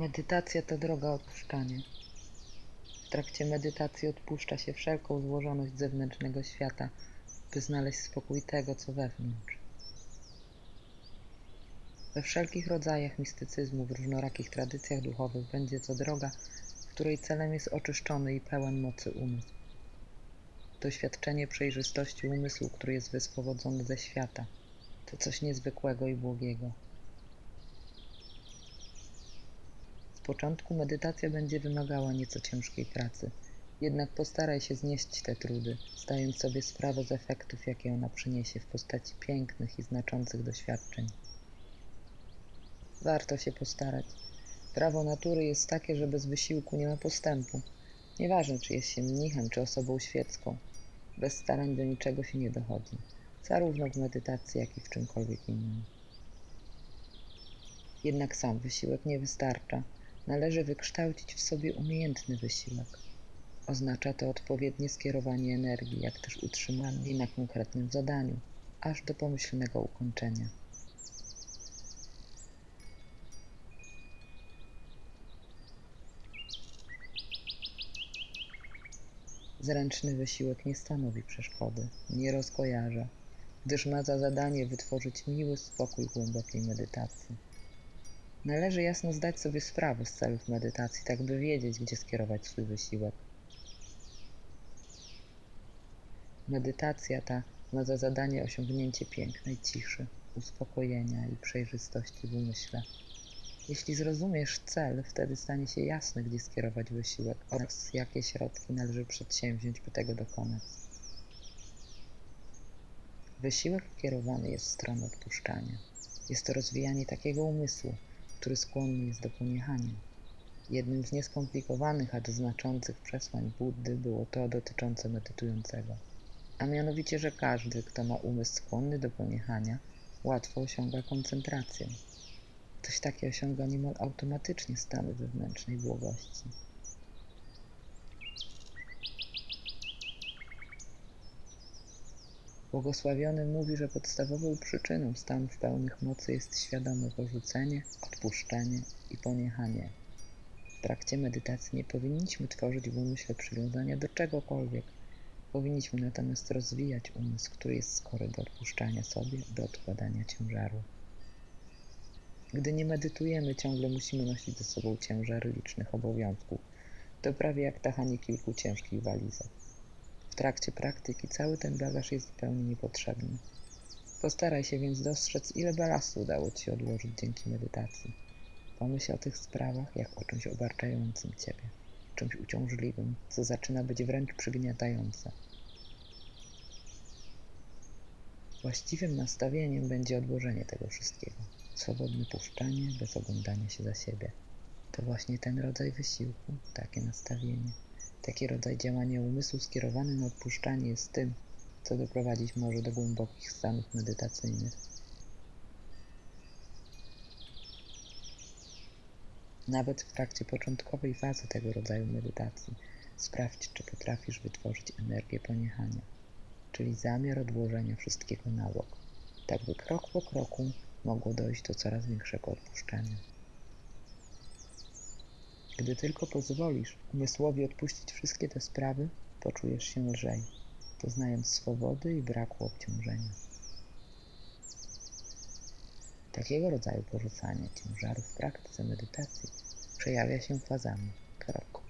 Medytacja to droga odpuszczania. W trakcie medytacji odpuszcza się wszelką złożoność zewnętrznego świata, by znaleźć spokój tego, co wewnątrz. We wszelkich rodzajach mistycyzmu, w różnorakich tradycjach duchowych będzie to droga, której celem jest oczyszczony i pełen mocy umysł. Doświadczenie przejrzystości umysłu, który jest wyswobodzony ze świata, to coś niezwykłego i błogiego. Z początku medytacja będzie wymagała nieco ciężkiej pracy, jednak postaraj się znieść te trudy, zdając sobie sprawę z efektów, jakie ona przyniesie w postaci pięknych i znaczących doświadczeń. Warto się postarać. Prawo natury jest takie, że bez wysiłku nie ma postępu. Nieważne, czy jest się mnichem, czy osobą świecką. Bez starań do niczego się nie dochodzi, zarówno w medytacji, jak i w czymkolwiek innym. Jednak sam wysiłek nie wystarcza. Należy wykształcić w sobie umiejętny wysiłek. Oznacza to odpowiednie skierowanie energii, jak też utrzymanie jej na konkretnym zadaniu, aż do pomyślnego ukończenia. Zręczny wysiłek nie stanowi przeszkody, nie rozkojarza, gdyż ma za zadanie wytworzyć miły spokój głębokiej medytacji. Należy jasno zdać sobie sprawę z celów medytacji, tak by wiedzieć, gdzie skierować swój wysiłek. Medytacja ta ma za zadanie osiągnięcie pięknej ciszy, uspokojenia i przejrzystości w umyśle. Jeśli zrozumiesz cel, wtedy stanie się jasne, gdzie skierować wysiłek oraz jakie środki należy przedsięwziąć, by tego dokonać. Wysiłek kierowany jest w stronę odpuszczania. Jest to rozwijanie takiego umysłu, który skłonny jest do poniechania. Jednym z nieskomplikowanych, acz znaczących przesłań Buddy było to dotyczące medytującego, a mianowicie, że każdy, kto ma umysł skłonny do poniechania, łatwo osiąga koncentrację. Ktoś taki osiąga niemal automatycznie stany wewnętrznej błogości. Błogosławiony mówi, że podstawową przyczyną stanów pełnych mocy jest świadome porzucenie, odpuszczenie i poniechanie. W trakcie medytacji nie powinniśmy tworzyć w umyśle przywiązania do czegokolwiek. Powinniśmy natomiast rozwijać umysł, który jest skory do odpuszczania sobie, do odkładania ciężaru. Gdy nie medytujemy, ciągle musimy nosić ze sobą ciężary licznych obowiązków. To prawie jak tachanie kilku ciężkich walizek. Trakcie praktyki cały ten bagaż jest zupełnie niepotrzebny. Postaraj się więc dostrzec, ile balastu udało Ci się odłożyć dzięki medytacji. Pomyśl o tych sprawach jak o czymś obarczającym Ciebie, czymś uciążliwym, co zaczyna być wręcz przygniatające. Właściwym nastawieniem będzie odłożenie tego wszystkiego swobodne puszczanie bez oglądania się za siebie. To właśnie ten rodzaj wysiłku, takie nastawienie, taki rodzaj działania umysłu skierowany na odpuszczanie jest tym, co doprowadzić może do głębokich stanów medytacyjnych. Nawet w trakcie początkowej fazy tego rodzaju medytacji sprawdź, czy potrafisz wytworzyć energię poniechania, czyli zamiar odłożenia wszystkiego na bok, tak by krok po kroku mogło dojść do coraz większego odpuszczenia. Gdy tylko pozwolisz umysłowi odpuścić wszystkie te sprawy, poczujesz się lżej, poznając swobody i braku obciążenia. Takiego rodzaju porzucanie ciężarów w praktyce medytacji przejawia się fazami, krok